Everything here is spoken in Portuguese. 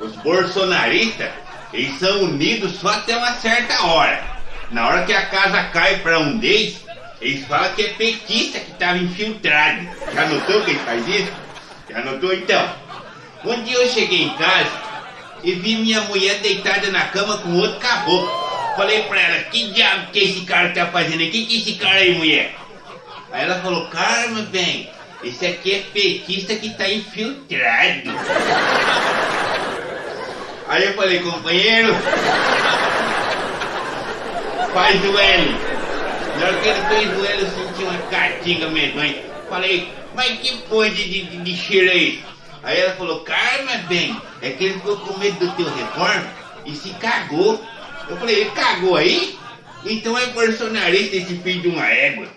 Os bolsonaristas, eles são unidos só até uma certa hora. Na hora que a casa cai pra um deles, eles falam que é petista que estava infiltrado. Já notou que ele faz isso? Já notou então? Um dia eu cheguei em casa e vi minha mulher deitada na cama com outro caboclo. Falei pra ela, que diabo que esse cara tá fazendo aqui? Que esse cara aí, mulher? Aí ela falou, calma, bem, esse aqui é petista que tá infiltrado. Aí eu falei, companheiro, faz o L. Na hora que ele fez o L, eu senti uma catinga medonha. Falei, mas que porra de, de, de cheiro é isso? Aí ela falou, calma, bem, é que ele ficou com medo do teu reforma e se cagou. Eu falei, ele cagou aí? Então é bolsonarista esse filho de uma égua.